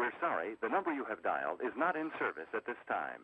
We're sorry, the number you have dialed is not in service at this time.